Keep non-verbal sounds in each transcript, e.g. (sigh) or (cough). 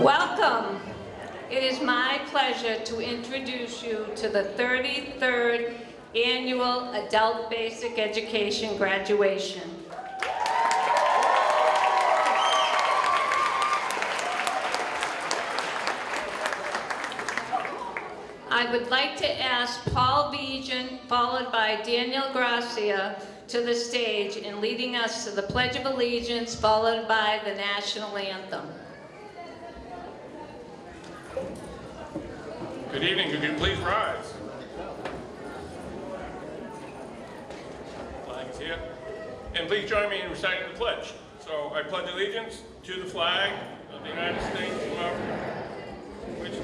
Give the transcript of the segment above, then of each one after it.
Welcome. It is my pleasure to introduce you to the 33rd Annual Adult Basic Education Graduation. I would like to ask Paul Vigeant, followed by Daniel Gracia, to the stage and leading us to the Pledge of Allegiance, followed by the National Anthem. Good evening, could you please rise? Flag is here. And please join me in reciting the pledge. So I pledge allegiance to the flag of the United States of America, which,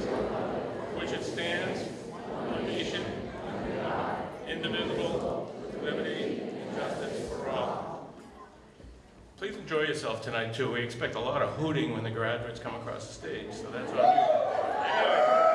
which it stands, one nation, indivisible, liberty and justice for all. Please enjoy yourself tonight too. We expect a lot of hooting when the graduates come across the stage, so that's you. Anyway.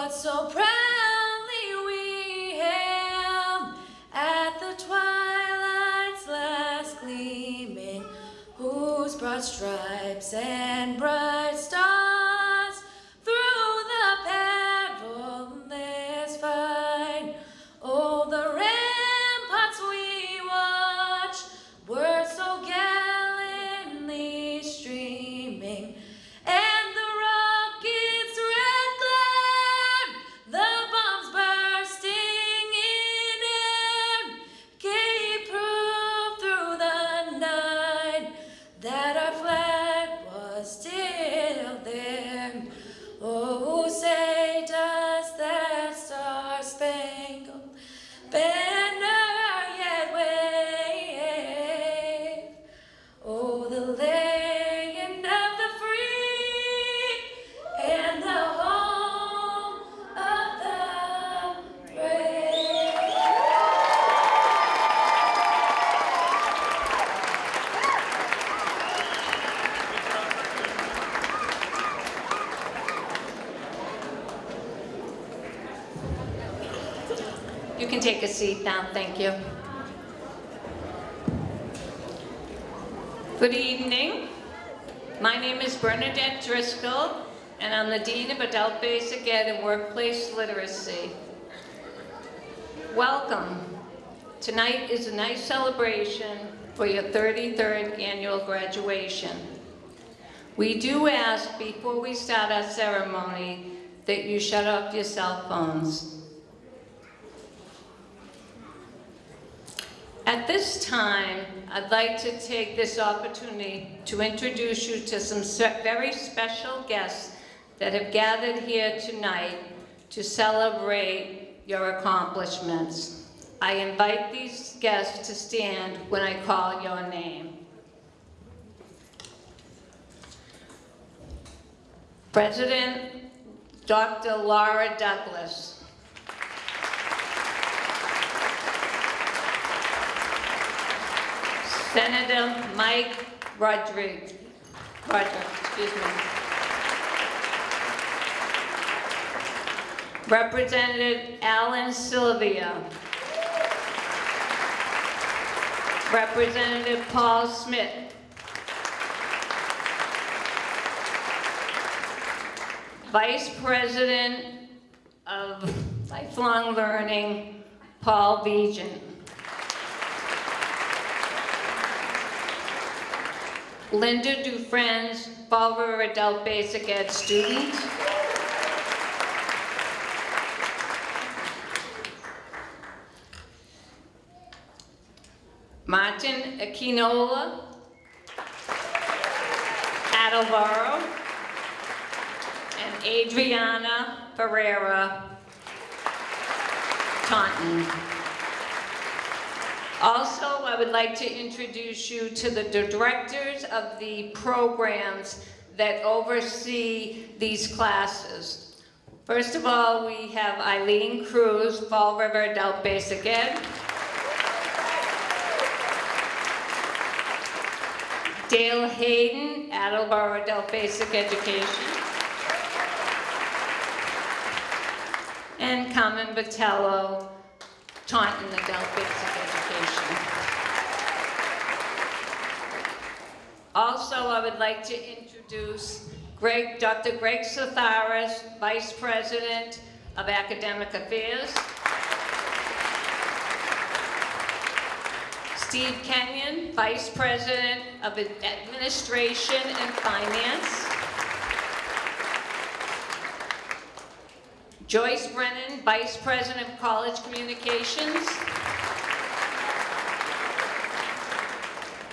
What so proudly we hailed at the twilight's last gleaming, whose broad stripes and bright take a seat now, thank you. Good evening. My name is Bernadette Driscoll, and I'm the Dean of Adult Basic Ed and Workplace Literacy. Welcome. Tonight is a nice celebration for your 33rd annual graduation. We do ask before we start our ceremony that you shut off your cell phones. At this time, I'd like to take this opportunity to introduce you to some very special guests that have gathered here tonight to celebrate your accomplishments. I invite these guests to stand when I call your name. President Dr. Laura Douglas. Senator Mike Rodrigues, excuse me. Representative Alan Silvia. Representative Paul Smith. Vice President of Lifelong Learning, Paul Vigeant. Linda Dufresne's Fall River Adult Basic Ed student. Martin Aquinola, Attleboro, and Adriana Ferreira Taunton. Also, I would like to introduce you to the directors of the programs that oversee these classes. First of all, we have Eileen Cruz, Fall River Adult Basic Ed. Dale Hayden, Attleboro Adult Basic Education. And Carmen Vitello, Taunton Adult Basic Education. Also, I would like to introduce Greg, Dr. Greg Satharis, Vice President of Academic Affairs. Steve Kenyon, Vice President of Administration and Finance. Joyce Brennan, Vice President of College Communications.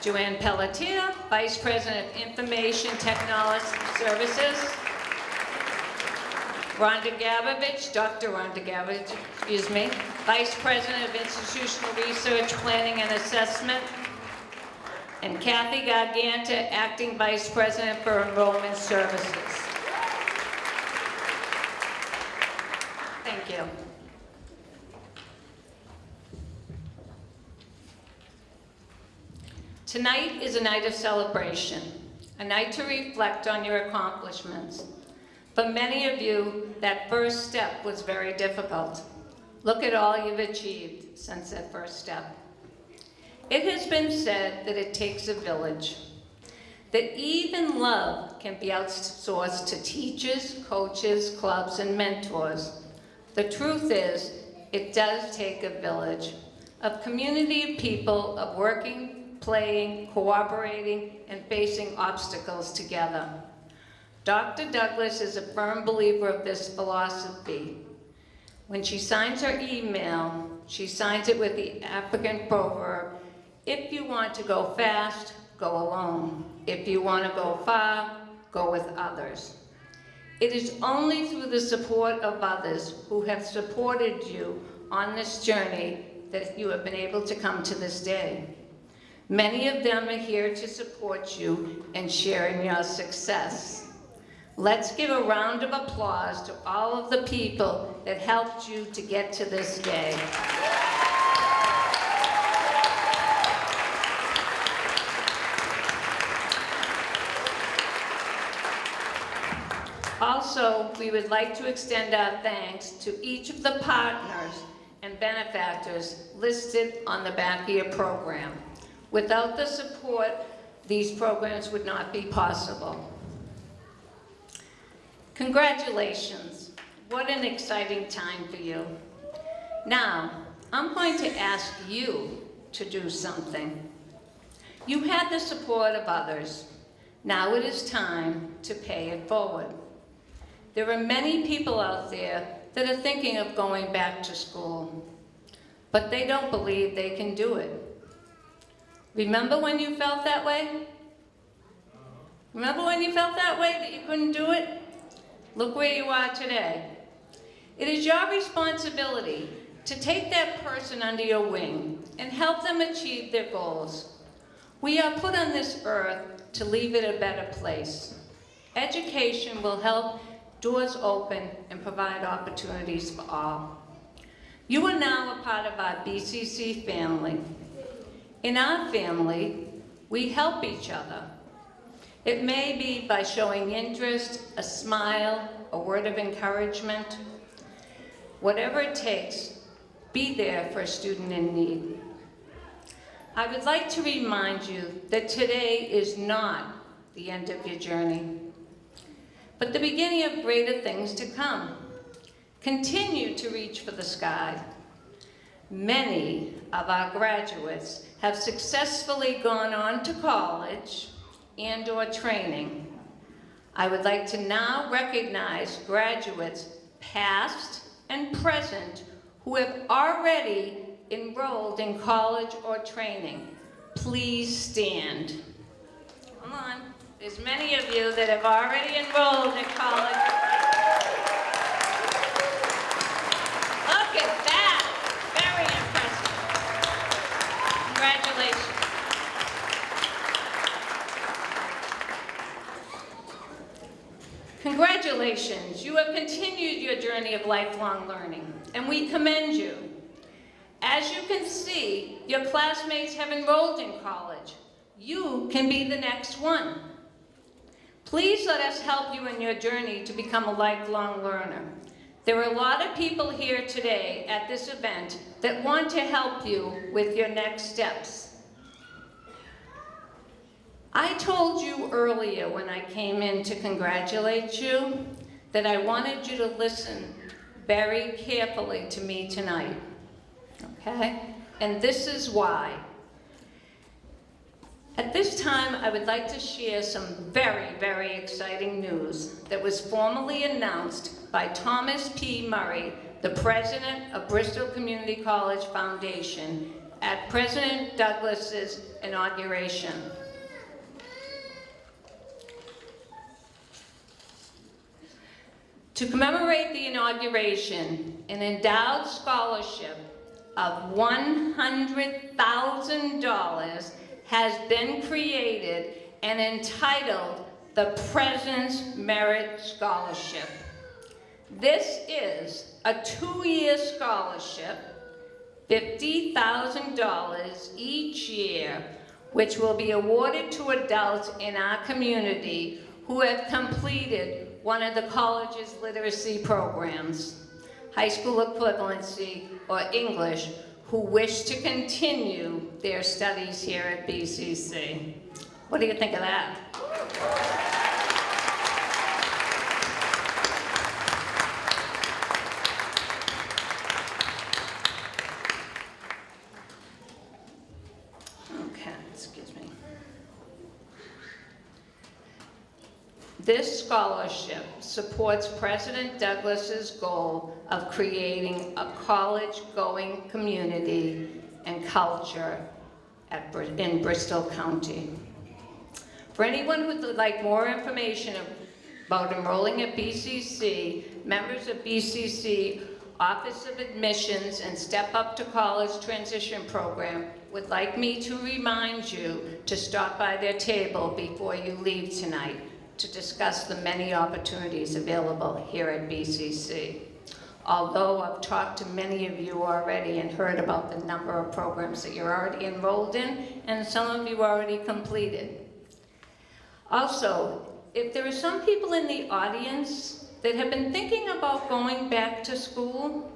Joanne Pelletier, Vice President of Information Technology Services. Rhonda Gabovitch, Dr. Rhonda Gabovitch, excuse me, Vice President of Institutional Research, Planning and Assessment. And Kathy Garganta, Acting Vice President for Enrollment Services. Thank you. Tonight is a night of celebration, a night to reflect on your accomplishments. For many of you, that first step was very difficult. Look at all you've achieved since that first step. It has been said that it takes a village, that even love can be outsourced to teachers, coaches, clubs, and mentors. The truth is, it does take a village, a community of people of working, playing, cooperating, and facing obstacles together. Dr. Douglas is a firm believer of this philosophy. When she signs her email, she signs it with the African proverb, if you want to go fast, go alone. If you want to go far, go with others. It is only through the support of others who have supported you on this journey that you have been able to come to this day. Many of them are here to support you and share in your success. Let's give a round of applause to all of the people that helped you to get to this day. Also, we would like to extend our thanks to each of the partners and benefactors listed on the back of your program. Without the support, these programs would not be possible. Congratulations. What an exciting time for you. Now, I'm going to ask you to do something. You had the support of others. Now it is time to pay it forward. There are many people out there that are thinking of going back to school, but they don't believe they can do it. Remember when you felt that way? Remember when you felt that way, that you couldn't do it? Look where you are today. It is your responsibility to take that person under your wing and help them achieve their goals. We are put on this earth to leave it a better place. Education will help doors open and provide opportunities for all. You are now a part of our BCC family. In our family, we help each other. It may be by showing interest, a smile, a word of encouragement. Whatever it takes, be there for a student in need. I would like to remind you that today is not the end of your journey, but the beginning of greater things to come. Continue to reach for the sky. Many of our graduates have successfully gone on to college and or training. I would like to now recognize graduates past and present who have already enrolled in college or training. Please stand. Come on, there's many of you that have already enrolled in college. Look at that, very impressive. Congratulations. Congratulations, you have continued your journey of lifelong learning, and we commend you. As you can see, your classmates have enrolled in college. you can be the next one. Please let us help you in your journey to become a lifelong learner. There are a lot of people here today at this event that want to help you with your next steps. I told you earlier when I came in to congratulate you that I wanted you to listen very carefully to me tonight, okay? And this is why. At this time, I would like to share some very, very exciting news that was formally announced by Thomas P. Murray, the president of Bristol Community College Foundation, at President Douglas's inauguration. To commemorate the inauguration, an endowed scholarship of $100,000 has been created and entitled the President's Merit Scholarship. This is a two-year scholarship, $50,000 each year, which will be awarded to adults in our community who have completed one of the college's literacy programs, high school equivalency, or English, who wish to continue their studies here at BCC. What do you think of that? Okay, excuse me. This scholarship supports President Douglas's goal of creating a college-going community and culture at, in Bristol County. For anyone who would like more information about enrolling at BCC, members of BCC Office of Admissions and Step Up to College Transition Program would like me to remind you to stop by their table before you leave tonight to discuss the many opportunities available here at BCC. Although I've talked to many of you already and heard about the number of programs that you're already enrolled in, and some of you already completed. Also, if there are some people in the audience that have been thinking about going back to school,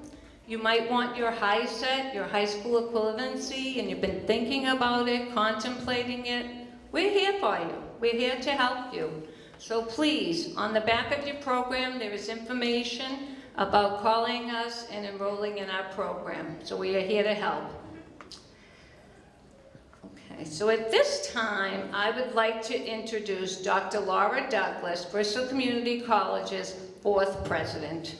you might want your HiSET, your high school equivalency, and you've been thinking about it, contemplating it, we're here for you. We're here to help you. So please, on the back of your program, there is information about calling us and enrolling in our program. So we are here to help. Okay, so at this time, I would like to introduce Dr. Laura Douglas, Bristol Community College's fourth president.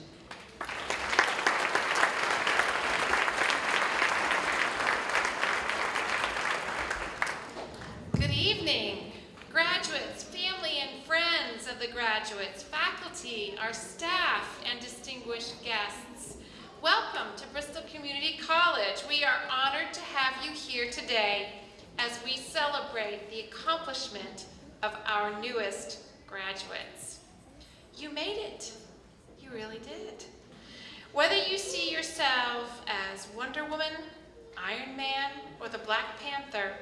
Good evening, graduates, family and friends of the graduates, faculty, our staff, and distinguished guests. Welcome to Bristol Community College. We are honored to have you here today as we celebrate the accomplishment of our newest graduates. You made it. You really did. Whether you see yourself as Wonder Woman, Iron Man, or the Black Panther,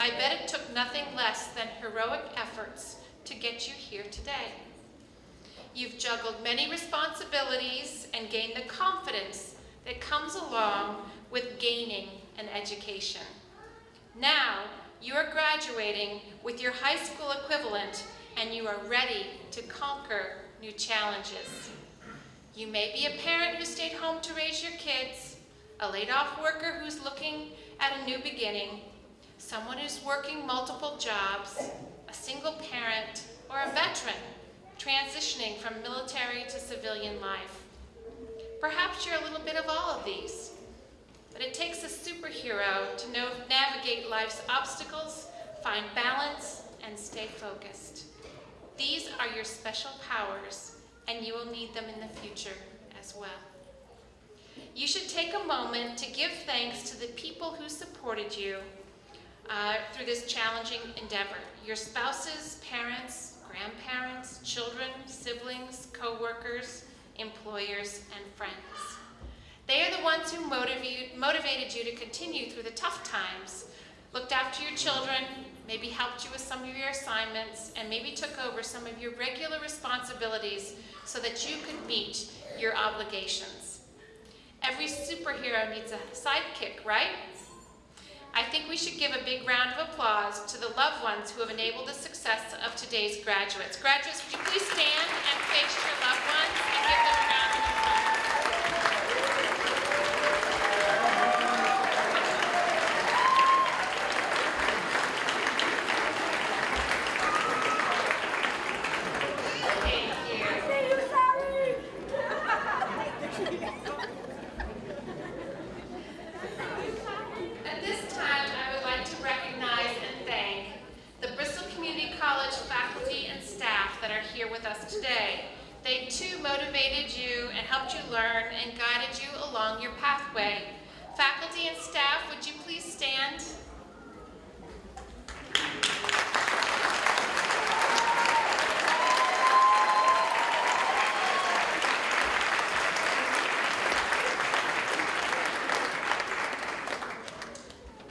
I bet it took nothing less than heroic efforts to get you here today. You've juggled many responsibilities and gained the confidence that comes along with gaining an education. Now, you are graduating with your high school equivalent and you are ready to conquer new challenges. You may be a parent who stayed home to raise your kids, a laid-off worker who's looking at a new beginning, someone who's working multiple jobs, single parent, or a veteran transitioning from military to civilian life. Perhaps you're a little bit of all of these, but it takes a superhero to know, navigate life's obstacles, find balance, and stay focused. These are your special powers, and you will need them in the future as well. You should take a moment to give thanks to the people who supported you uh, through this challenging endeavor. Your spouses, parents, grandparents, children, siblings, co-workers, employers, and friends. They are the ones who motivate, motivated you to continue through the tough times, looked after your children, maybe helped you with some of your assignments, and maybe took over some of your regular responsibilities so that you could meet your obligations. Every superhero needs a sidekick, right? I think we should give a big round of applause to the loved ones who have enabled the success of today's graduates. Graduates, would you please stand and face your loved ones and give them a round of applause? Thank you. (laughs) At this time, I would like to recognize and thank the Bristol Community College faculty and staff that are here with us today. They too motivated you and helped you learn and guided you along your pathway. Faculty and staff, would you please stand?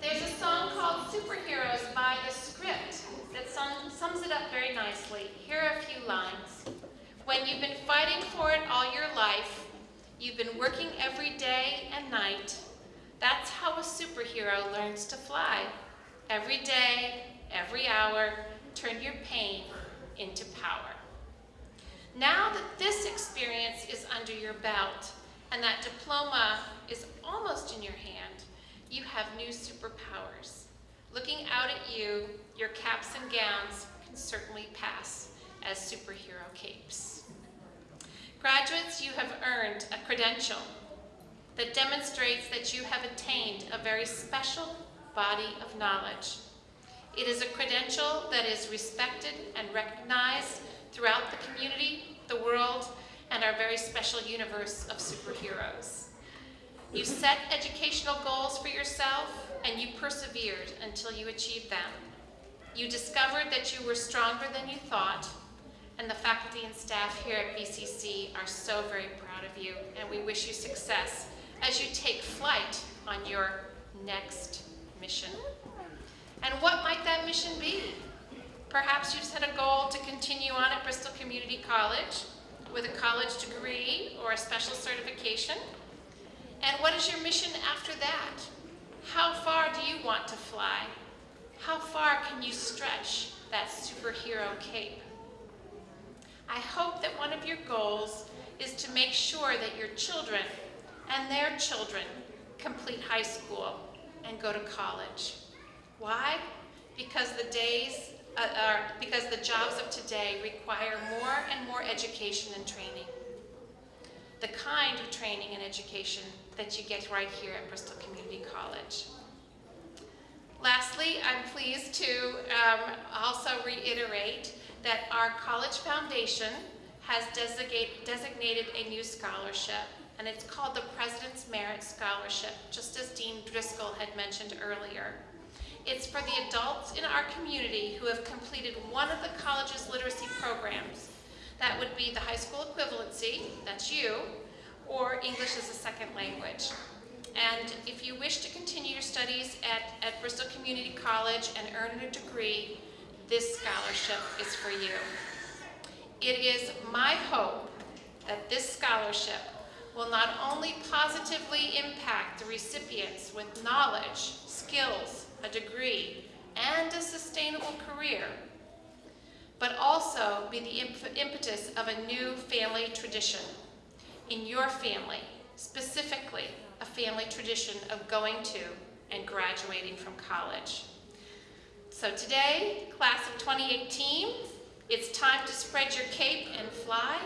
There's a song called Superheroes by The Script that sum- sums it up very nicely. Here are a few lines. When you've been fighting for it all your life, you've been working every day and night, that's how a superhero learns to fly. Every day, every hour, turn your pain into power. Now that this experience is under your belt and that diploma is almost in your hand, you have new superpowers. Looking out at you, your caps and gowns can certainly pass as superhero capes. Graduates, you have earned a credential that demonstrates that you have attained a very special body of knowledge. It is a credential that is respected and recognized throughout the community, the world, and our very special universe of superheroes. You set educational goals for yourself and you persevered until you achieved them. You discovered that you were stronger than you thought, and the faculty and staff here at BCC are so very proud of you, and we wish you success as you take flight on your next mission. And what might that mission be? Perhaps you set a goal to continue on at Bristol Community College with a college degree or a special certification. And what is your mission after that? How far do you want to fly? How far can you stretch that superhero cape? I hope that one of your goals is to make sure that your children and their children complete high school and go to college. Why? Because the days uh, are because the jobs of today require more and more education and training. The kind of training and education that you get right here at Bristol Community College. Lastly, I'm pleased to um, also reiterate that our college foundation has designate, designated a new scholarship, and it's called the President's Merit Scholarship, just as Dean Driscoll had mentioned earlier. It's for the adults in our community who have completed one of the college's literacy programs. That would be the high school equivalency, that's you, or English as a second language. And if you wish to continue your studies at, at Bristol Community College and earn a degree, this scholarship is for you. It is my hope that this scholarship will not only positively impact the recipients with knowledge, skills, a degree, and a sustainable career, but also be the imp impetus of a new family tradition in your family, specifically a family tradition of going to and graduating from college. So today, class of 2018, it's time to spread your cape and fly.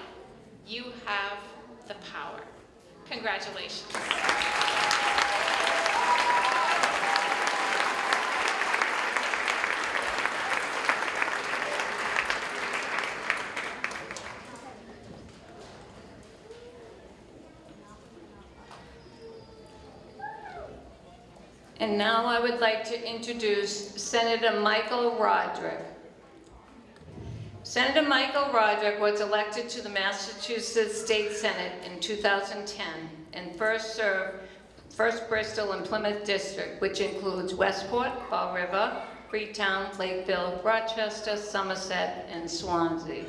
You have the power. Congratulations. And now I would like to introduce Senator Michael Rodrigues. Senator Michael Rodrigues was elected to the Massachusetts State Senate in 2010 and first served First Bristol and Plymouth District, which includes Westport, Fall River, Freetown, Lakeville, Rochester, Somerset, and Swansea.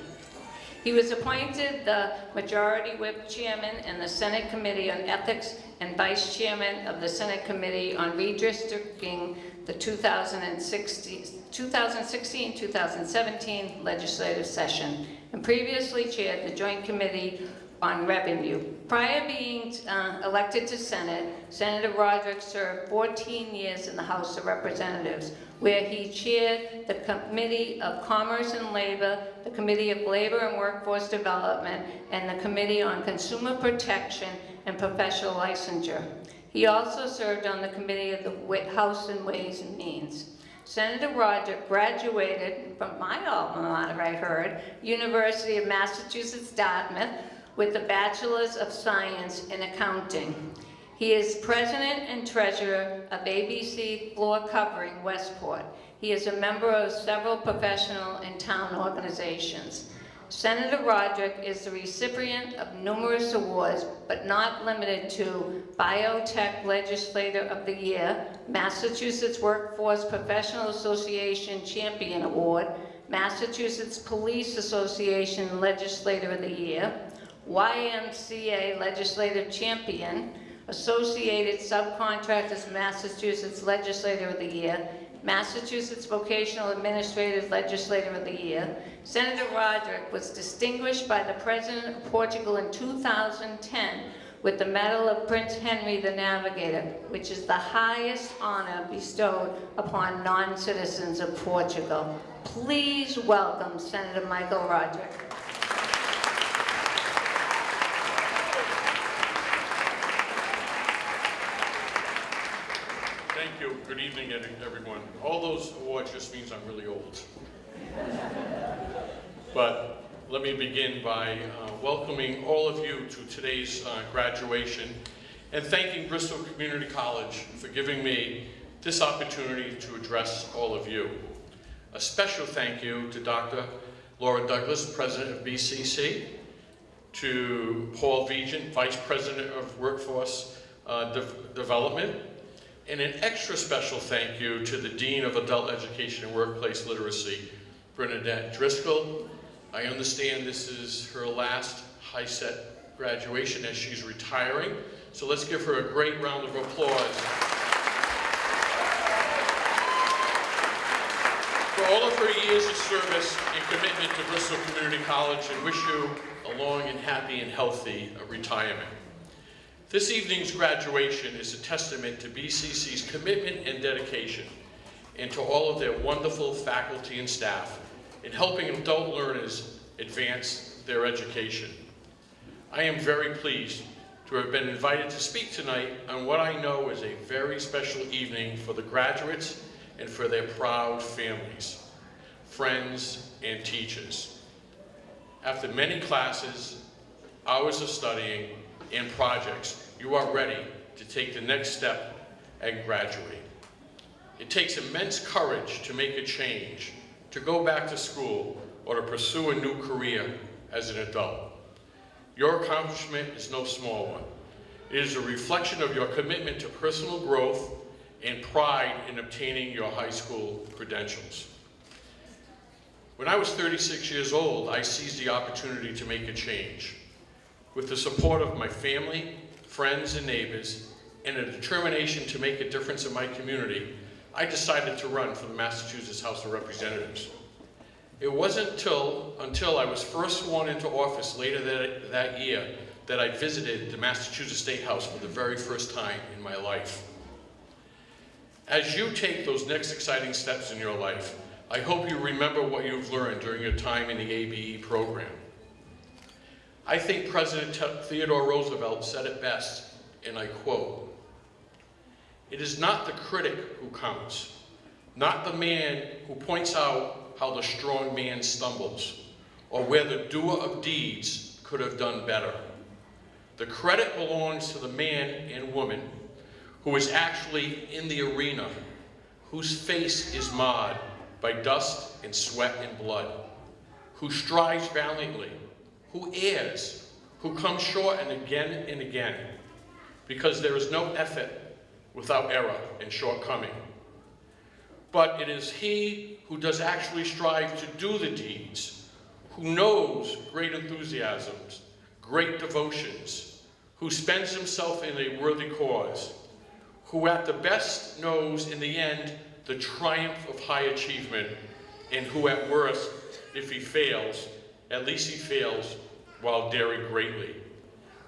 He was appointed the Majority Whip Chairman in the Senate Committee on Ethics and Vice Chairman of the Senate Committee on Redistricting the 2016-2017 legislative session, and previously chaired the Joint Committee on Revenue. Prior being uh, elected to Senate, Senator Rodrigues served 14 years in the House of Representatives, where he chaired the Committee of Commerce and Labor, the Committee of Labor and Workforce Development, and the Committee on Consumer Protection and Professional Licensure. He also served on the Committee of the House and Ways and Means. Senator Rodrigues graduated from my alma mater, I heard, University of Massachusetts Dartmouth, with a Bachelor's of Science in Accounting. He is president and treasurer of ABC Floor Covering Westport. He is a member of several professional and town organizations. Senator Rodrigues is the recipient of numerous awards, but not limited to Biotech Legislator of the Year, Massachusetts Workforce Professional Association Champion Award, Massachusetts Police Association Legislator of the Year, YMCA Legislative Champion, Associated Subcontractors Massachusetts Legislator of the Year, Massachusetts Vocational Administrative Legislator of the Year. Senator Rodrigues was distinguished by the President of Portugal in 2010 with the Medal of Prince Henry the Navigator, which is the highest honor bestowed upon non-citizens of Portugal. Please welcome Senator Michael Rodrigues. Thank you. Good evening, everyone. All those awards just means I'm really old. But let me begin by uh, welcoming all of you to today's uh, graduation and thanking Bristol Community College for giving me this opportunity to address all of you. A special thank you to Dr. Laura Douglas, President of BCC, to Paul Vigeant, Vice President of Workforce uh, De- Development, and an extra special thank you to the Dean of Adult Education and Workplace Literacy, Bernadette Driscoll. I understand this is her last HiSET graduation as she's retiring, so let's give her a great round of applause. For all of her years of service and commitment to Bristol Community College, and wish you a long and happy and healthy retirement. This evening's graduation is a testament to BCC's commitment and dedication, and to all of their wonderful faculty and staff in helping adult learners advance their education. I am very pleased to have been invited to speak tonight on what I know is a very special evening for the graduates and for their proud families, friends, and teachers. After many classes, hours of studying, and projects, you are ready to take the next step and graduate. It takes immense courage to make a change, to go back to school, or to pursue a new career as an adult. Your accomplishment is no small one. It is a reflection of your commitment to personal growth and pride in obtaining your high school credentials. When I was 36 years old, I seized the opportunity to make a change. With the support of my family, friends, and neighbors, and a determination to make a difference in my community, I decided to run for the Massachusetts House of Representatives. It wasn't until, until I was first sworn into office later that, that year that I visited the Massachusetts State House for the very first time in my life. As you take those next exciting steps in your life, I hope you remember what you've learned during your time in the ABE program. I think President Theodore Roosevelt said it best, and I quote, It is not the critic who counts, not the man who points out how the strong man stumbles, or where the doer of deeds could have done better. The credit belongs to the man and woman who is actually in the arena, whose face is marred by dust and sweat and blood, who strives valiantly, who errs, who comes short and again and again, because there is no effort without error and shortcoming. but it is he who does actually strive to do the deeds, who knows great enthusiasms, great devotions, who spends himself in a worthy cause, who at the best knows in the end the triumph of high achievement, and who at worst, if he fails, at least he fails while daring greatly.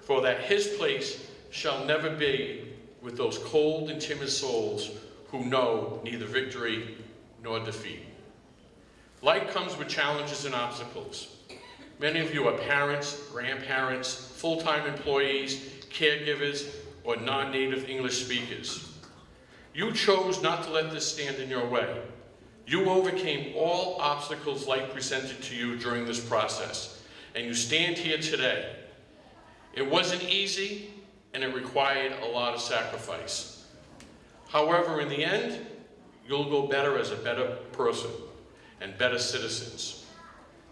For that his place shall never be with those cold and timid souls who know neither victory nor defeat. Life comes with challenges and obstacles. Many of you are parents, grandparents, full-time employees, caregivers, or non-native English speakers. You chose not to let this stand in your way. You overcame all obstacles life presented to you during this process, and you stand here today. It wasn't easy, and it required a lot of sacrifice. However, in the end, you'll go better as a better person and better citizens.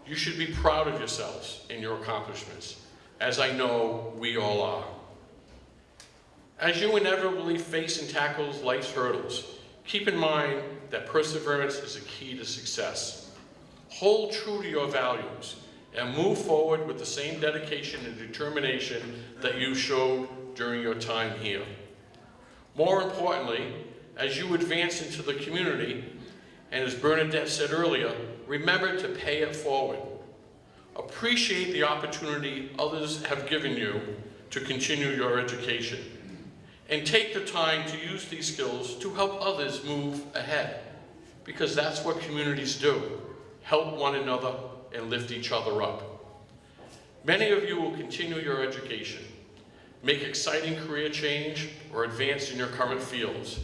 You should be proud of yourselves and your accomplishments, as I know we all are. As you inevitably face and tackle life's hurdles, keep in mind that perseverance is a key to success. Hold true to your values and move forward with the same dedication and determination that you showed during your time here. More importantly, as you advance into the community, and as Bernadette said earlier, remember to pay it forward. Appreciate the opportunity others have given you to continue your education. And take the time to use these skills to help others move ahead. Because that's what communities do, help one another and lift each other up. Many of you will continue your education, make exciting career change, or advance in your current fields.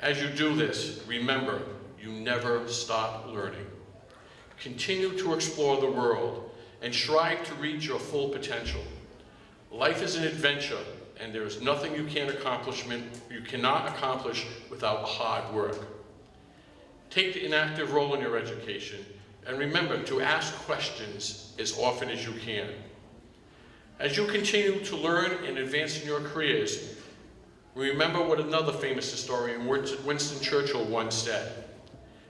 As you do this, remember, you never stop learning. Continue to explore the world and strive to reach your full potential. Life is an adventure, and there is nothing you can accomplishment you cannot accomplish without hard work. Take an active role in your education, and remember to ask questions as often as you can. As you continue to learn and advance in your careers, remember what another famous historian, Winston Churchill, once said.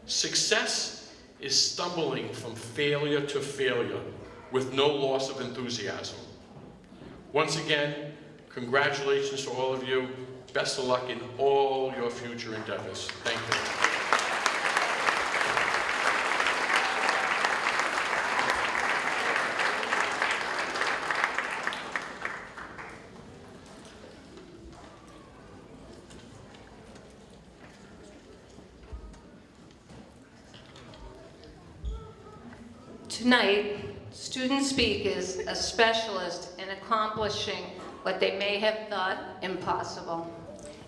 Success is stumbling from failure to failure with no loss of enthusiasm. Once again, congratulations to all of you. Best of luck in all your future endeavors. Thank you. Tonight, student speakers are specialists in accomplishing what they may have thought impossible.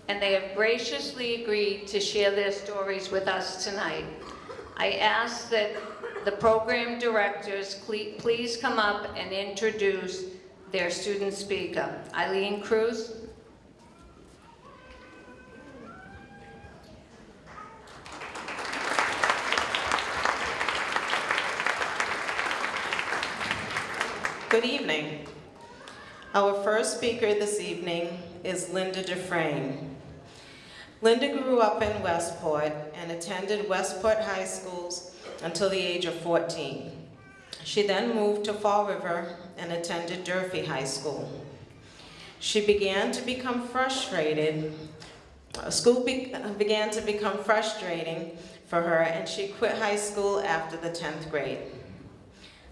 And they have graciously agreed to share their stories with us tonight. I ask that the program directors please come up and introduce their student speaker. Eileen Cruz. Good evening. Our first speaker this evening is Linda Dufresne. Linda grew up in Westport and attended Westport High Schools until the age of 14. She then moved to Fall River and attended Durfee High School. She began to become frustrated. uh, School be began to become frustrating for her and she quit high school after the 10th grade.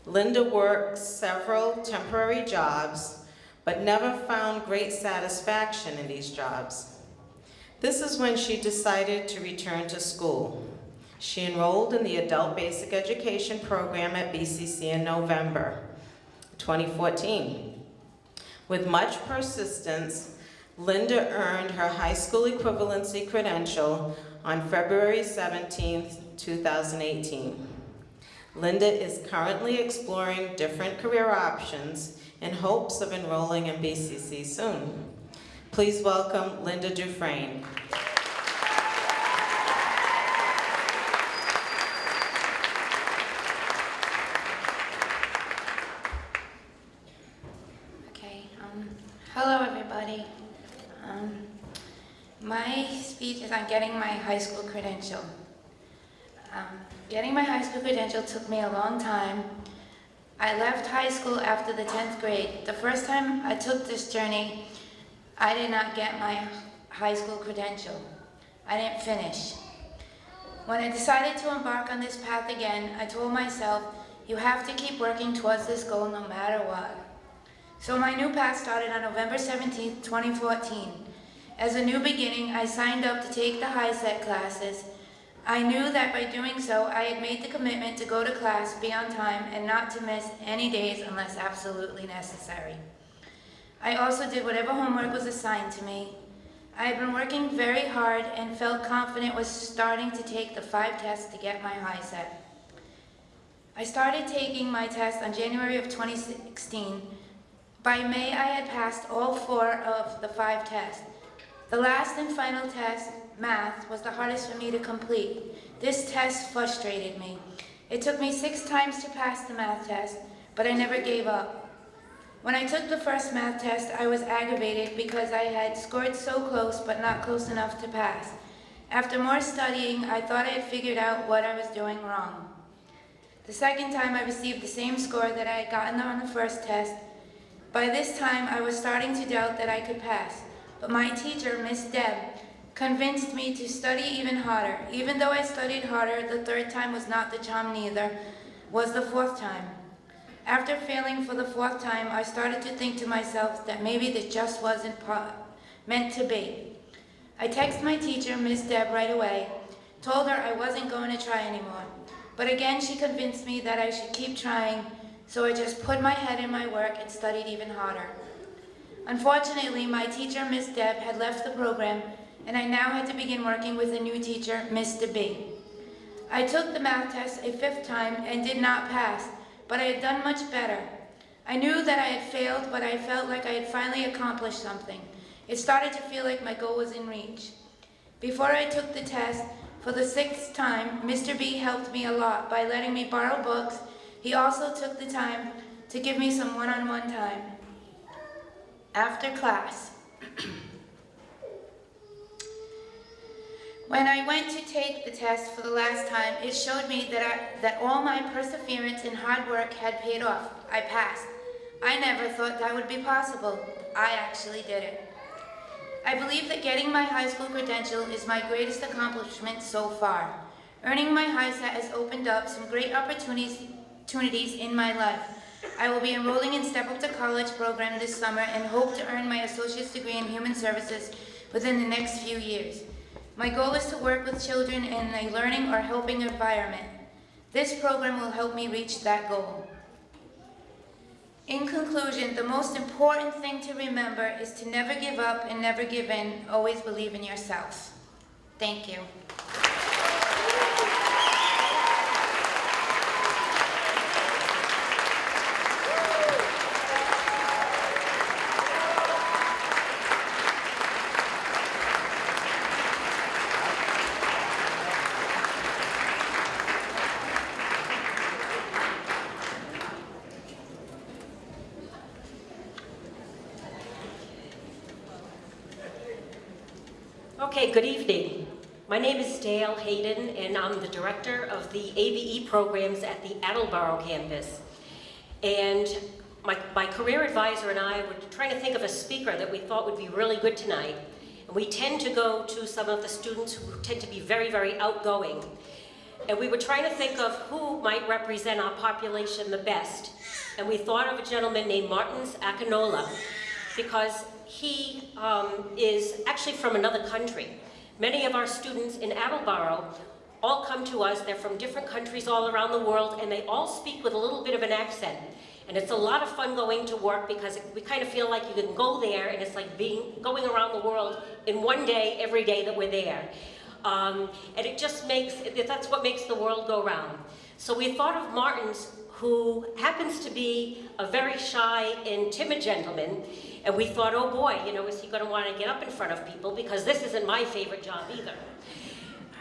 Linda worked several temporary jobs, but never found great satisfaction in these jobs. This is when she decided to return to school. She enrolled in the Adult Basic Education program at BCC in November 2014. With much persistence, Linda earned her high school equivalency credential on February 17, 2018. Linda is currently exploring different career options in hopes of enrolling in BCC soon. Please welcome Linda Dufresne. Okay, um, hello everybody. Um, my speech is on getting my high school credential. Um, getting my high school credential took me a long time. I left high school after the 10th grade. The first time I took this journey, I did not get my high school credential. I didn't finish. When I decided to embark on this path again, I told myself, you have to keep working towards this goal no matter what. So my new path started on November 17, 2014. As a new beginning, I signed up to take the HiSET classes. I knew that by doing so, I had made the commitment to go to class, be on time, and not to miss any days unless absolutely necessary. I also did whatever homework was assigned to me. I had been working very hard and felt confident was starting to take the five tests to get my HiSET. I started taking my test on January of 2016. By May, I had passed all four of the five tests. The last and final test, math, was the hardest for me to complete. This test frustrated me. It took me six times to pass the math test, but I never gave up. When I took the first math test, I was aggravated because I had scored so close but not close enough to pass. After more studying, I thought I had figured out what I was doing wrong. The second time I received the same score that I had gotten on the first test. By this time, I was starting to doubt that I could pass, but my teacher, Miss Deb, convinced me to study even harder. Even though I studied harder, the third time was not the charm neither, was the fourth time. After failing for the fourth time, I started to think to myself that maybe this just wasn't meant to be. I texted my teacher, Miss Deb, right away, told her I wasn't going to try anymore. But again, she convinced me that I should keep trying, so I just put my head in my work and studied even harder. Unfortunately, my teacher, Miss Deb, had left the program, and I now had to begin working with a new teacher, Mr. B. I took the math test a fifth time and did not pass, but I had done much better. I knew that I had failed, but I felt like I had finally accomplished something. It started to feel like my goal was in reach. Before I took the test, for the sixth time, Mr. B helped me a lot by letting me borrow books. He also took the time to give me some one-on-one -on -one time. After class, (clears throat) When I went to take the test for the last time, it showed me that, I, that all my perseverance and hard work had paid off. I passed. I never thought that would be possible. I actually did it. I believe that getting my high school credential is my greatest accomplishment so far. Earning my HiSET has opened up some great opportunities, opportunities in my life. I will be enrolling in Step Up to College program this summer and hope to earn my associate's degree in human services within the next few years. My goal is to work with children in a learning or helping environment. This program will help me reach that goal. In conclusion, the most important thing to remember is to never give up and never give in. Always believe in yourself. Thank you. Okay, good evening. My name is Dale Hayden, and I'm the director of the ABE programs at the Attleboro campus. And my, my career advisor and I were trying to think of a speaker that we thought would be really good tonight. And we tend to go to some of the students who tend to be very, very outgoing. And we were trying to think of who might represent our population the best. And we thought of a gentleman named Martins Akinola, because he um, is actually from another country. Many of our students in Attleboro all come to us, they're from different countries all around the world, and they all speak with a little bit of an accent. And it's a lot of fun going to work because we kind of feel like you can go there and it's like being going around the world in one day, every day that we're there. Um, and it just makes, that's what makes the world go round. So we thought of Martins, who happens to be a very shy and timid gentleman, and we thought, oh boy, you know, is he going to want to get up in front of people? Because this isn't my favorite job either.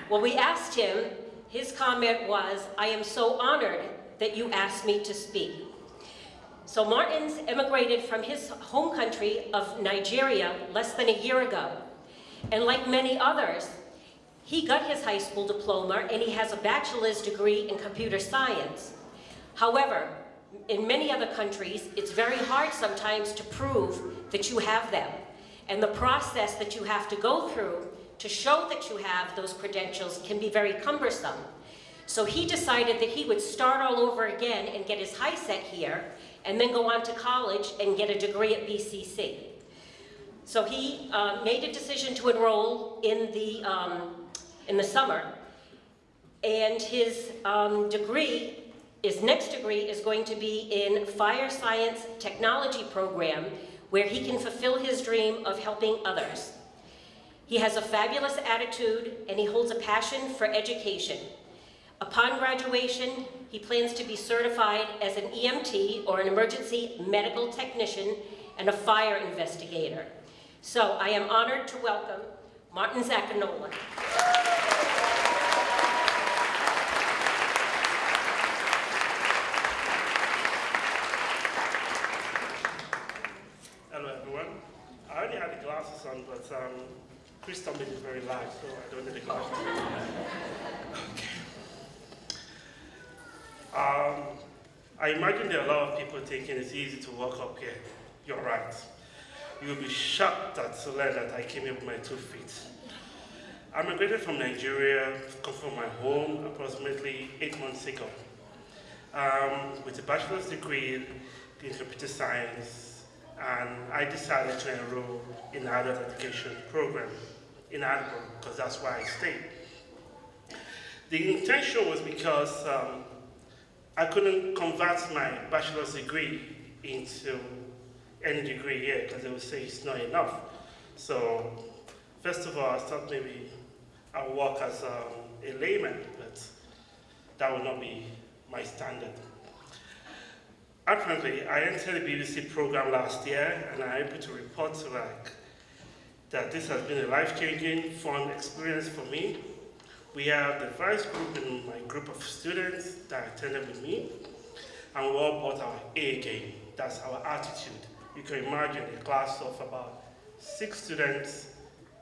Well, we asked him, his comment was, I am so honored that you asked me to speak. So Martins immigrated from his home country of Nigeria less than a year ago. And like many others, He got his high school diploma and he has a bachelor's degree in computer science. However, in many other countries, it's very hard sometimes to prove that you have them. And the process that you have to go through to show that you have those credentials can be very cumbersome. So he decided that he would start all over again and get his HiSET here, and then go on to college and get a degree at BCC. So he uh, made a decision to enroll in the, um, in the summer, and his um, degree, his next degree is going to be in Fire Science Technology Program, where he can fulfill his dream of helping others. He has a fabulous attitude, and he holds a passion for education. Upon graduation, he plans to be certified as an EMT, or an emergency medical technician, and a fire investigator. So I am honored to welcome Martins Akinola. Hello everyone. I already had the glasses on, but um, Crystal made it very light, so I don't need glasses. Okay. Um, I imagine there are a lot of people thinking it's easy to walk up here. You're right. You'll be shocked that to learn that I came here with my two feet. I migrated from Nigeria, come from my home approximately eight months ago. Um, with a bachelor's degree in computer science, and I decided to enroll in adult education program in Attleboro, because that's where I stayed. The intention was because um, I couldn't convert my bachelor's degree into any degree here, because they would say it's not enough. So, first of all, I thought maybe I'll work as um, a layman, but that would not be my standard. Apparently, I entered the BCC program last year, and I'm able to report to like that this has been a life-changing, fun experience for me. We have the first group in my group of students that attended with me, and we all brought our A game. That's our attitude. You can imagine a class of about six students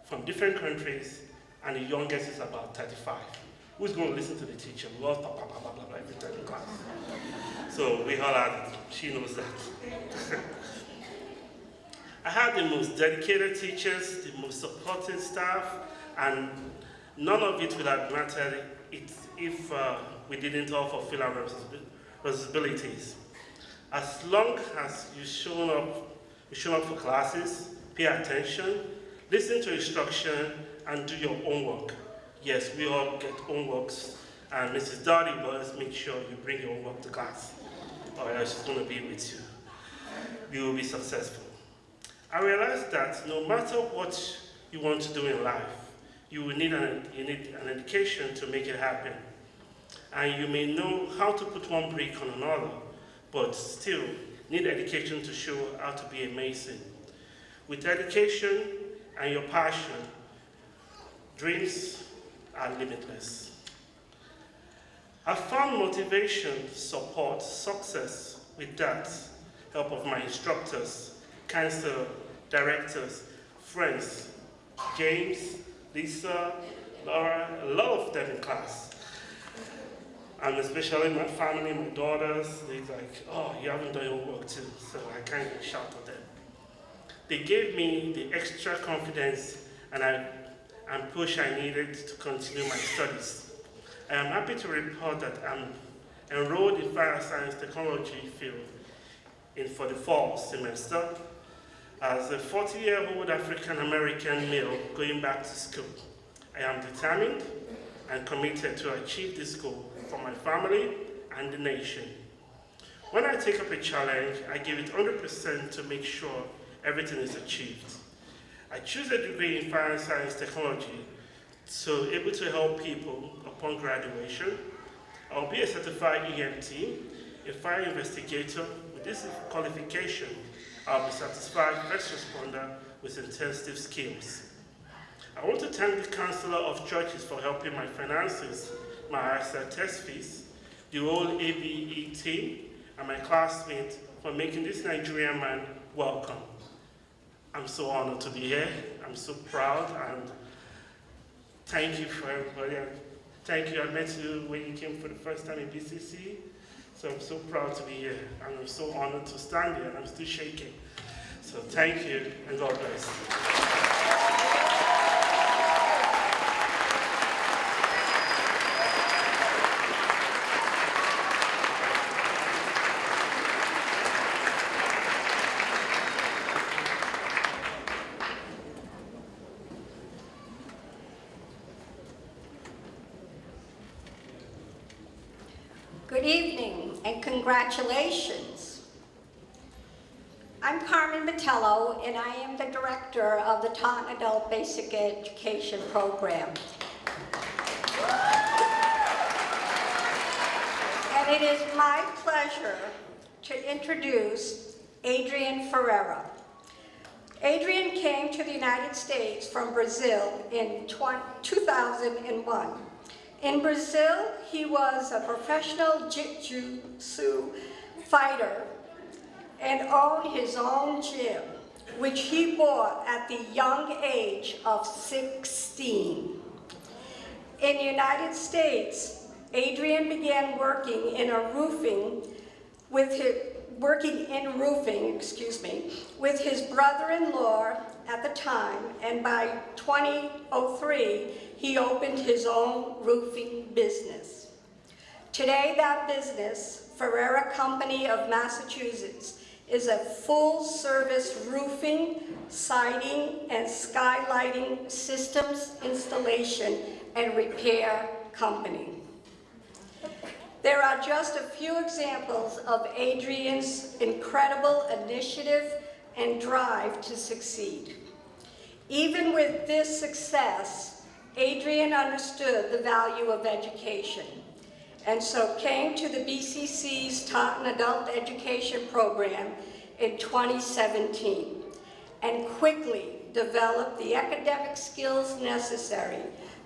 from different countries, and the youngest is about 35. Who's going to listen to the teacher? We all blah, blah, blah, blah, blah, every time in class. So we all had. She knows that. (laughs) I had the most dedicated teachers, the most supporting staff, and none of it would have mattered if uh, we didn't all fulfill our responsibilities. As long as you show up, you show up for classes, pay attention, listen to instruction, and do your homework. Yes, we all get homeworks, and Mrs. Dottie always make sure you bring your homework to class, or else she's going to be with you. You will be successful. I realized that no matter what you want to do in life, you will need an, you need an education to make it happen. And you may know how to put one brick on another, but still need education to show how to be amazing. With education and your passion, dreams are limitless. I found motivation, support, success with that help of my instructors, counselor, directors, friends, James, Lisa, Laura, a lot of them in class. And especially my family, my daughters, they're like, oh, you haven't done your work too, so I can't even shout at them. They gave me the extra confidence and, I, and push I needed to continue my studies. I am happy to report that I'm enrolled in fire science technology field in for the fall semester as a 40-year-old African-American male going back to school. I am determined and committed to achieve this goal for my family and the nation. When I take up a challenge, I give it 100% to make sure everything is achieved. I choose a degree in fire science technology so able to help people upon graduation. I'll be a certified EMT, a fire investigator. With this qualification, I'll be satisfied first responder with intensive skills. I want to thank the Council of Churches for helping my finances, my ISA test fees, the whole ABE team, and my classmates for making this Nigerian man welcome. I'm so honored to be here. I'm so proud and thank you for everybody. Thank you. I met you when you came for the first time in BCC. So I'm so proud to be here. And I'm so honored to stand here and I'm still shaking. So thank you and God bless. Good evening and congratulations. I'm Carmen Metello and I am the director of the Taunton Adult Basic Education Program. And it is my pleasure to introduce Adrian Ferreira. Adrian came to the United States from Brazil in 2001. In Brazil, he was a professional jiu-jitsu fighter and owned his own gym, which he bought at the young age of 16. In the United States, Adrian began working in a roofing with his, working in roofing, excuse me, with his brother-in-law at the time, and by 2003, he opened his own roofing business. Today, that business, Ferreira Company of Massachusetts, is a full-service roofing, siding, and skylighting systems installation and repair company. There are just a few examples of Adrian's incredible initiative and drive to succeed. Even with this success, Adrian understood the value of education and so came to the BCC's Taunton Adult Education Program in 2017 and quickly developed the academic skills necessary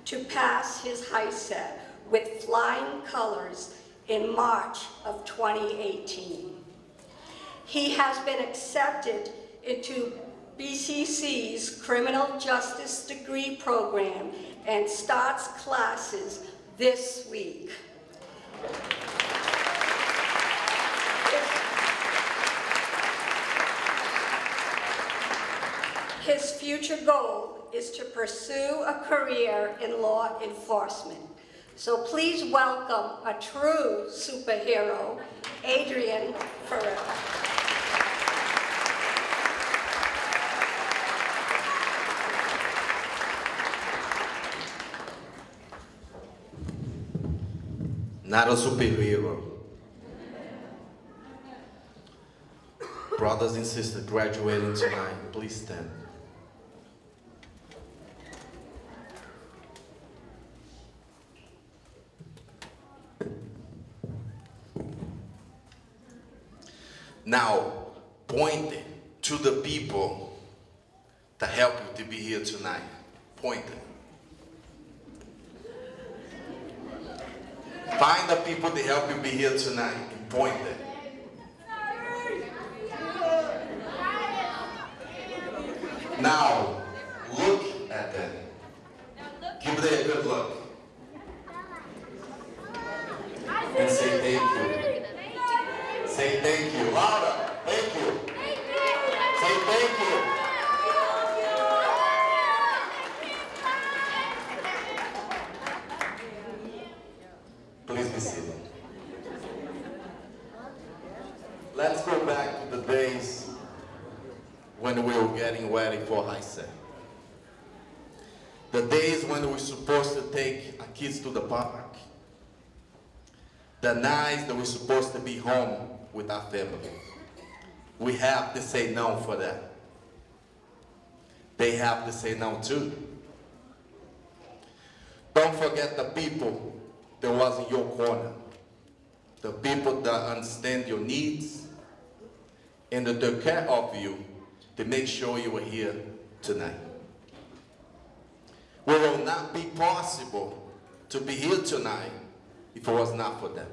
to pass his HiSET with flying colors in March of 2018. He has been accepted into BCC's Criminal Justice Degree Program and starts classes this week. His future goal is to pursue a career in law enforcement. So please welcome a true superhero, Adrian Ferreira. Not a superhero. Brothers and sisters graduating tonight, please stand. Now, point to the people that help you to be here tonight. Point Find the people that help you be here tonight and point them. Now, look at them. Give them a good look. And say thank you. Say thank you. Louder. Thank you. Say thank you. Please be seated. Let's go back to the days when we were getting ready for HiSET. The days when we were supposed to take our kids to the park. The nights that we're supposed to be home with our family. We have to say no for that. They have to say no too. Don't forget the people that was in your corner. The people that understand your needs and that take care of you to make sure you are here tonight. It will not be possible to be here tonight if it was not for them.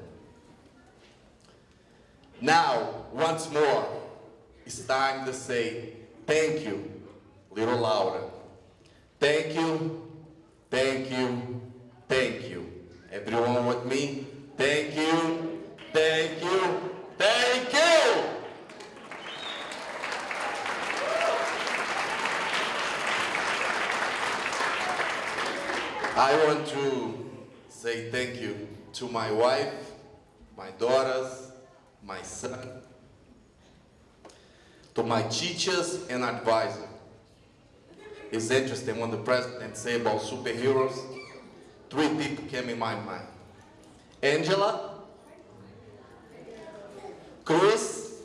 Now, once more, it's time to say thank you, little Laura. Thank you, thank you, thank you. Everyone with me, thank you, thank you, thank you. I want to say thank you to my wife, my daughters, my son, to my teachers and advisors. It's interesting when the president say about superheroes, three people came in my mind. Angela, Cruz,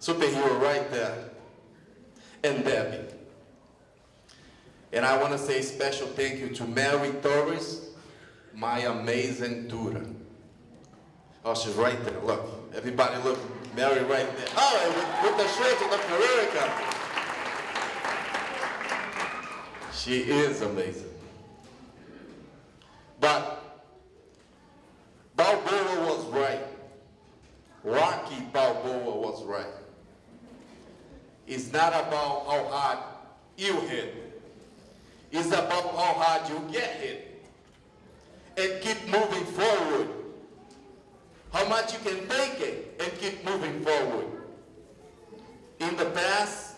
superhero right there, and Debbie. And I want to say special thank you to Mary Torres, my amazing tutor. Oh, she's right there. Look, everybody look. Mary right there. Oh, with, with the shirt of the America. She is amazing. But Balboa was right. Rocky Balboa was right. It's not about how hard you hit. It's about how hard you get hit. And keep moving forward. How much you can take it and keep moving forward. In the past,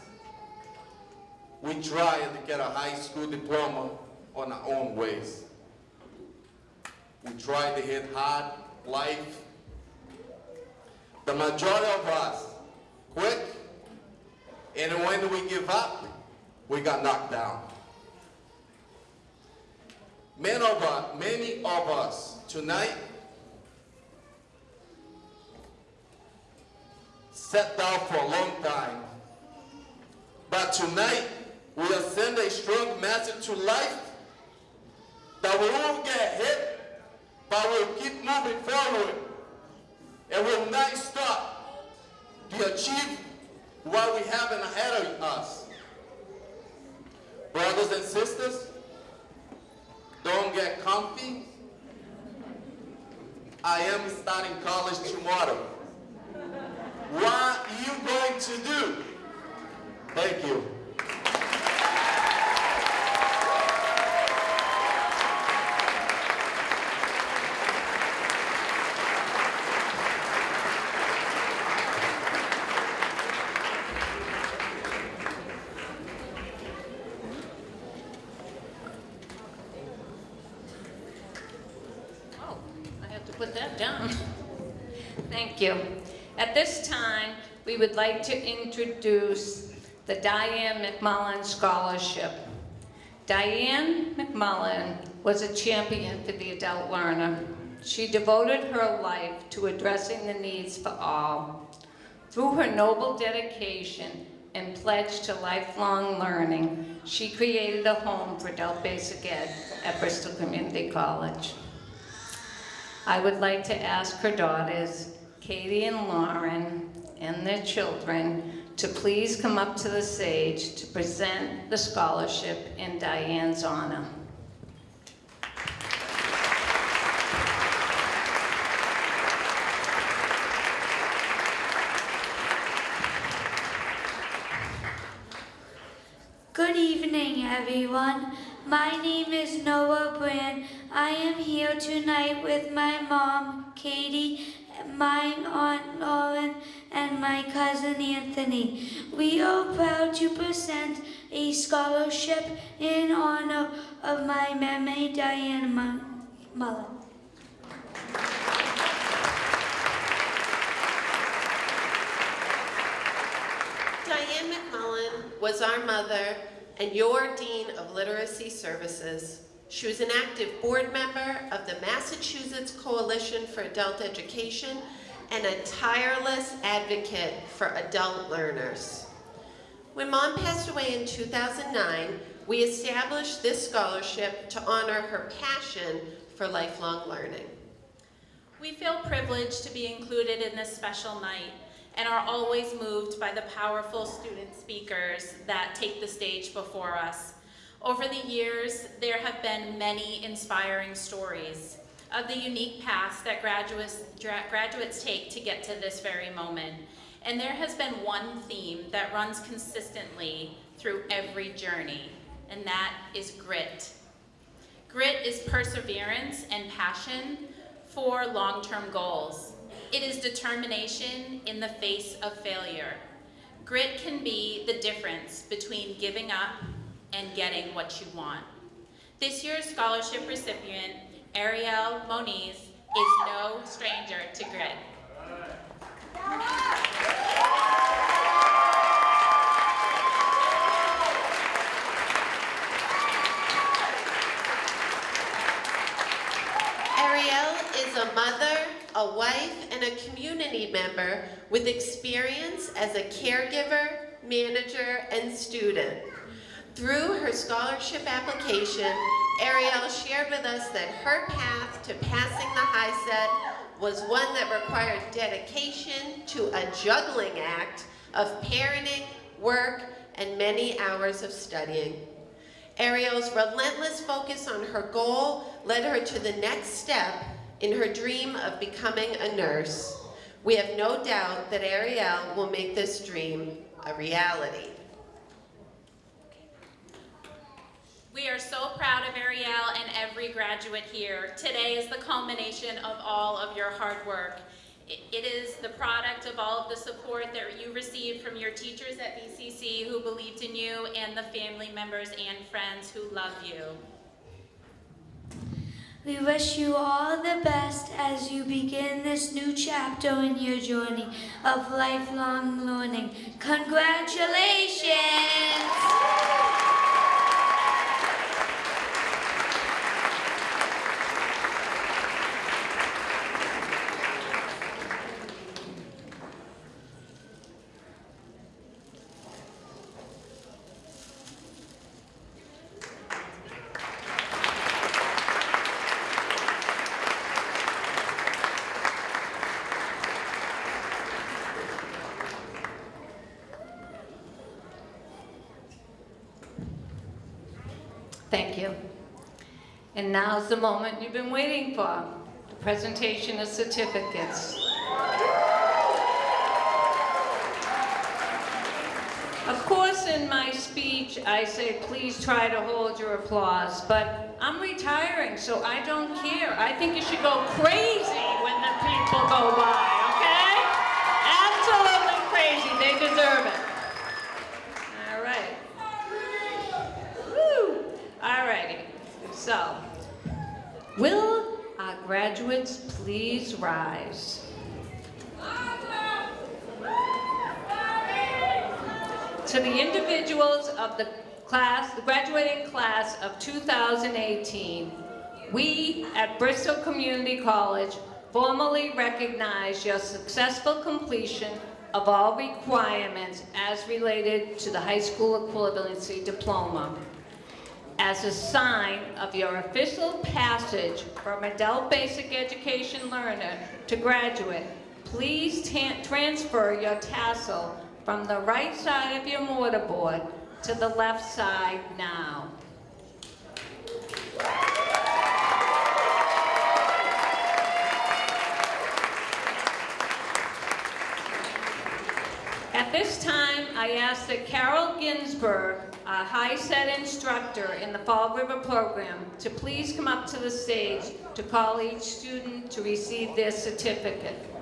we tried to get a high school diploma on our own ways. We tried to hit hard life. The majority of us quit, and when we give up, we got knocked down. Many of us, many of us tonight sat down for a long time. But tonight, we are sending a strong message to life that we won't get hit, but we'll keep moving forward and we'll not stop to achieve what we have ahead of us. Brothers and sisters, don't get comfy. I am starting college tomorrow. What are you going to do? Thank you. Oh, I have to put that down. Thank you. At this time, we would like to introduce the Diane McMullen Scholarship. Diane McMullen was a champion for the adult learner. She devoted her life to addressing the needs for all. Through her noble dedication and pledge to lifelong learning, she created a home for adult basic ed at Bristol Community College. I would like to ask her daughters, Katie and Lauren, and their children, to please come up to the stage to present the scholarship in Diane's honor. Good evening, everyone. My name is Noah Brand. I am here tonight with my mom, Katie, and my aunt Lauren, and my cousin Anthony. We are proud to present a scholarship in honor of my memory, Diane Mullen. Diane McMullen was our mother and your Dean of Literacy Services. She was an active board member of the Massachusetts Coalition for Adult Education and a tireless advocate for adult learners. When Mom passed away in 2009, we established this scholarship to honor her passion for lifelong learning. We feel privileged to be included in this special night and are always moved by the powerful student speakers that take the stage before us. Over the years, there have been many inspiring stories of the unique paths that graduates, graduates take to get to this very moment. And there has been one theme that runs consistently through every journey, and that is grit. Grit is perseverance and passion for long-term goals. It is determination in the face of failure. Grit can be the difference between giving up and getting what you want. This year's scholarship recipient, Ariel Moniz, is no stranger to grit. Ariel is a mother, a wife, and a community member with experience as a caregiver, manager, and student. Through her scholarship application, Ariel shared with us that her path to passing the HISET was one that required dedication to a juggling act of parenting, work, and many hours of studying. Ariel's relentless focus on her goal led her to the next step in her dream of becoming a nurse. We have no doubt that Ariel will make this dream a reality. We are so proud of Ariel and every graduate here. Today is the culmination of all of your hard work. It is the product of all of the support that you received from your teachers at BCC who believed in you and the family members and friends who love you. We wish you all the best as you begin this new chapter in your journey of lifelong learning. Congratulations! Thank you. And now's the moment you've been waiting for, the presentation of certificates. Of course, in my speech, I say, please try to hold your applause, but I'm retiring, so I don't care. I think you should go crazy when the people go by, okay? Absolutely crazy, they deserve it. All right. Woo! All righty, so, will our graduates please rise? To the individuals of the class, the graduating class of 2018, we at Bristol Community College formally recognize your successful completion of all requirements as related to the high school equivalency diploma. As a sign of your official passage from adult basic education learner to graduate, please transfer your tassel from the right side of your mortarboard to the left side now. At this time, I ask that Carol Ginsberg, a HiSET instructor in the Fall River program, to please come up to the stage to call each student to receive their certificate.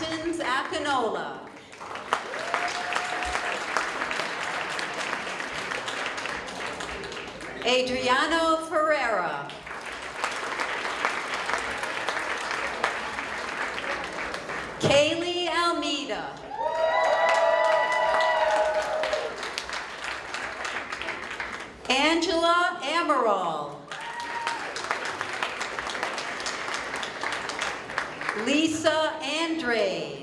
Martins Akinola. Adriano Ferreira. Kaylee Almeida. Angela Amaral. Lisa three.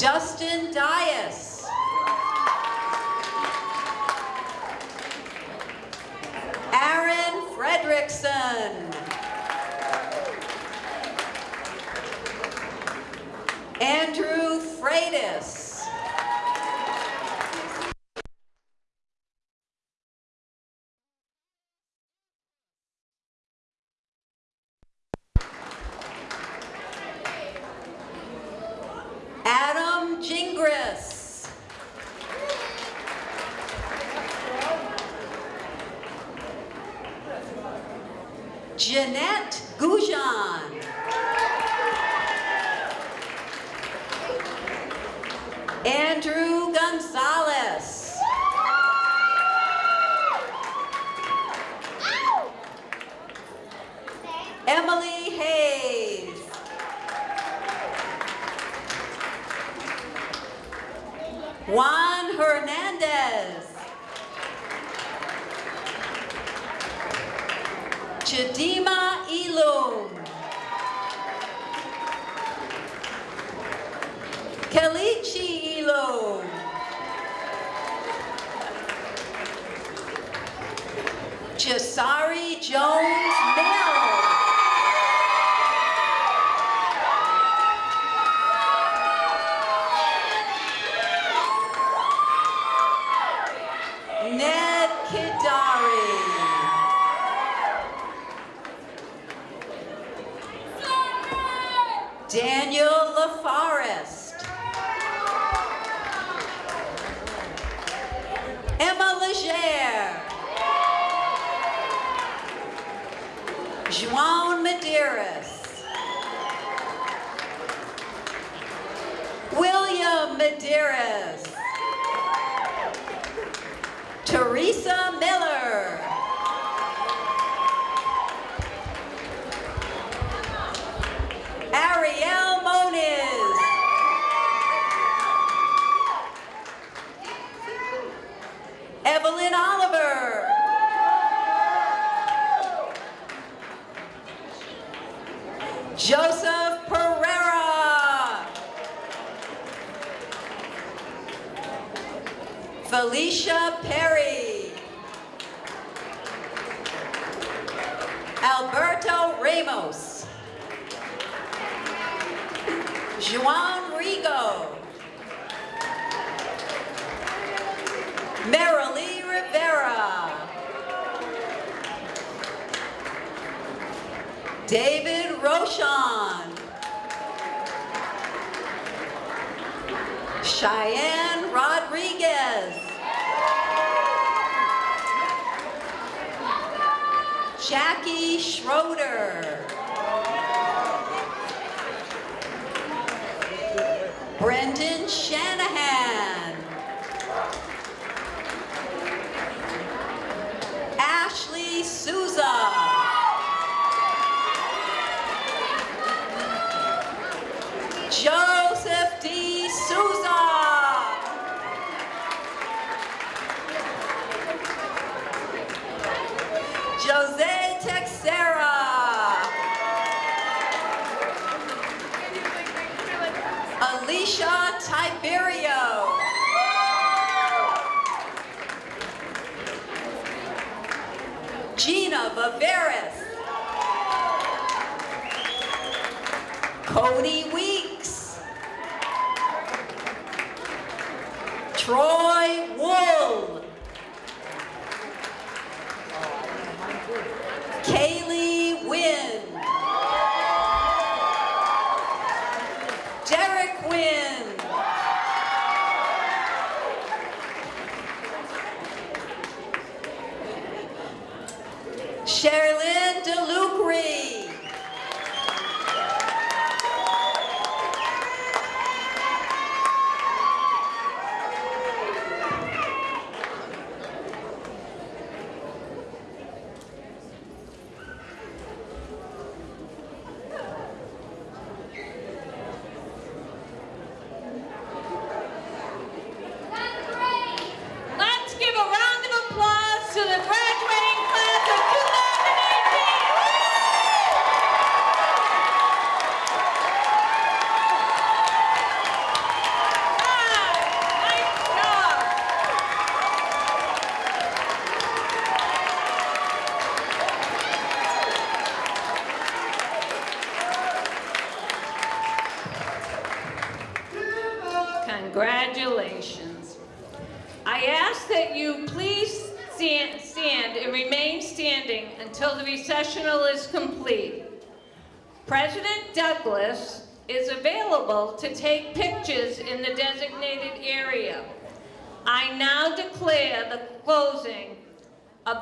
Justin Dias. Aaron Fredrickson. Andrew Freitas. Medeiros. Teresa Miller. Felicia Perry. Alberto Ramos. Juan Rigo. Marilee Rivera. David Roshan. Cheyenne Rodriguez. Jackie Schroeder. Brendan Shanahan. Harris. Cody Weeks. Troy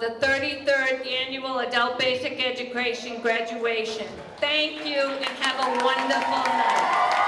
the 33rd Annual Adult Basic Education graduation. Thank you and have a wonderful night.